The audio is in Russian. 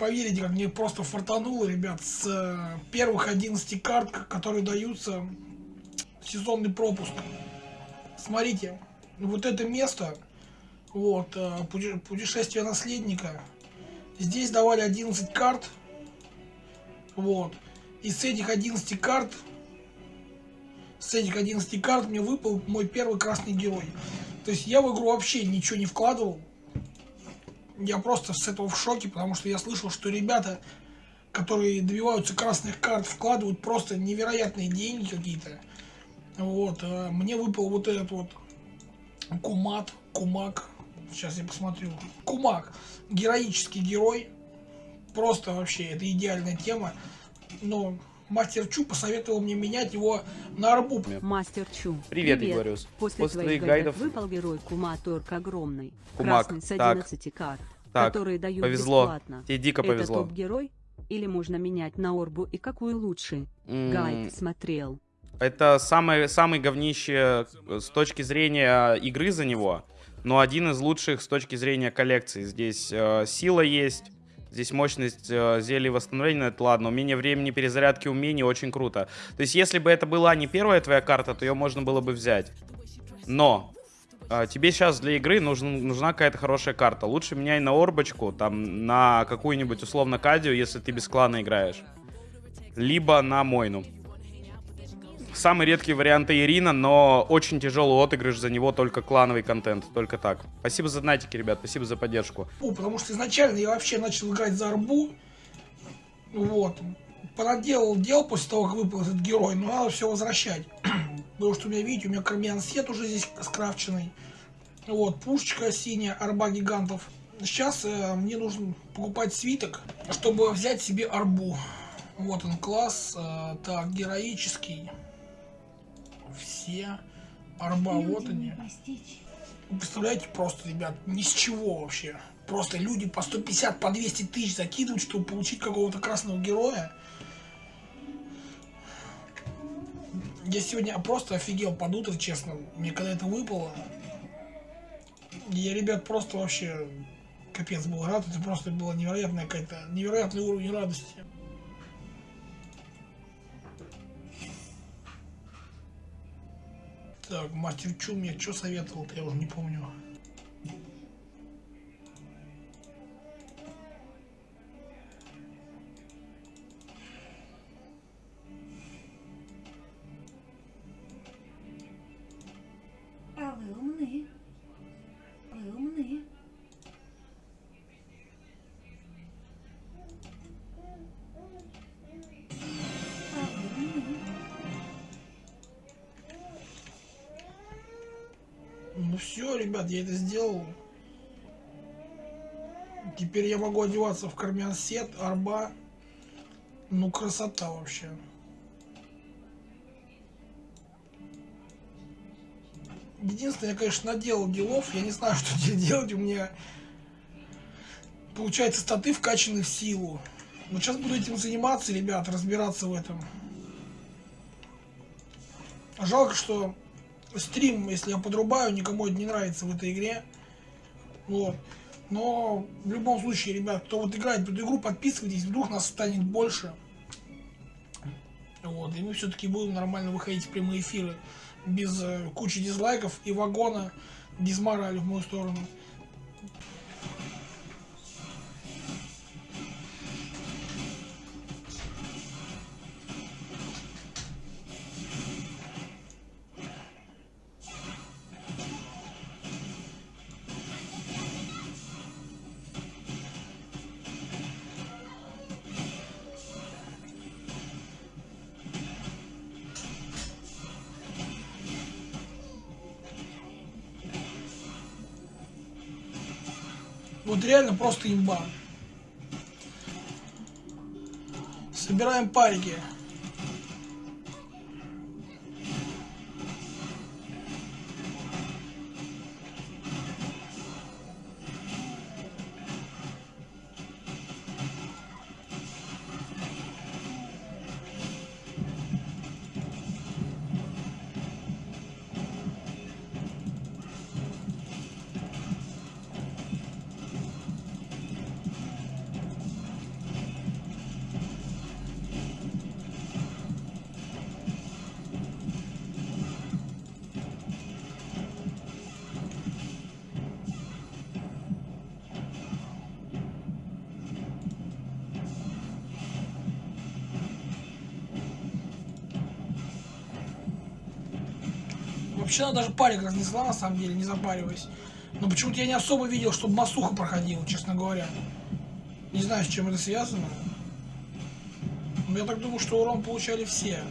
поверите, как мне просто фартануло, ребят, с э, первых 11 карт, которые даются сезонный пропуск. Смотрите, вот это место, вот, э, путешествие наследника, здесь давали 11 карт, вот, и с этих 11 карт, с этих 11 карт мне выпал мой первый красный герой. То есть я в игру вообще ничего не вкладывал, я просто с этого в шоке, потому что я слышал, что ребята, которые добиваются красных карт, вкладывают просто невероятные деньги какие-то. Вот, э, мне выпал вот этот вот Кумат, Кумак, сейчас я посмотрю, Кумак, героический герой, просто вообще, это идеальная тема, но Мастер Чу посоветовал мне менять его на арбу. Мастер Чу. Привет, Привет. Игорюс. После, После твоих гайдов выпал герой Кумат Орк огромный. Кумак. Красный с 11 так. карт, так. которые дают повезло. бесплатно. Тебе дико повезло. Это топ-герой? Или можно менять на Орбу и какую лучше? Mm. Гайд смотрел. Это самый, самый говнище с точки зрения игры за него, но один из лучших с точки зрения коллекции. Здесь э, сила есть, Здесь мощность э, зелий восстановления, это ладно. Умение времени перезарядки умений очень круто. То есть, если бы это была не первая твоя карта, то ее можно было бы взять. Но э, тебе сейчас для игры нужен, нужна какая-то хорошая карта. Лучше меняй на орбочку, там, на какую-нибудь условно кадию, если ты без клана играешь. Либо на Мойну. Самый редкий вариант Ирина, но очень тяжелый отыгрыш за него только клановый контент, только так. Спасибо за донатики, ребят, спасибо за поддержку. О, потому что изначально я вообще начал играть за арбу, вот, понаделал дел после того, как выпал этот герой, но надо все возвращать. Потому что у меня, видите, у меня кармян сет уже здесь скрафченный. Вот, пушечка синяя, арба гигантов. Сейчас э, мне нужно покупать свиток, чтобы взять себе арбу. Вот он класс, э, так, героический все арба, вот они. Вы представляете, просто, ребят, ни с чего вообще. Просто люди по 150, по 200 тысяч закидывают, чтобы получить какого-то красного героя. Я сегодня просто офигел под утро, честно. Мне когда это выпало, я, ребят, просто вообще капец был рад. Это просто было невероятная какая-то, невероятный уровень радости. Так, мастер Чу мне что советовал-то, я уже не помню. Все, ребят, я это сделал. Теперь я могу одеваться в кармян сет, арба. Ну, красота вообще. Единственное, я, конечно, наделал делов. Я не знаю, что теперь делать. У меня получается статы вкачаны в силу. Вот сейчас буду этим заниматься, ребят, разбираться в этом. Жалко, что стрим, если я подрубаю, никому это не нравится в этой игре. Вот. Но в любом случае, ребят, кто вот играет в эту игру, подписывайтесь, вдруг нас станет больше. Вот, и мы все-таки будем нормально выходить в прямые эфиры без э, кучи дизлайков и вагона дизморали в мою сторону. Вот реально просто имба. Собираем парики. Вообще она даже парик разнесла, на самом деле, не запариваясь. Но почему-то я не особо видел, чтобы Масуха проходила, честно говоря. Не знаю, с чем это связано. Но я так думаю, что урон получали все.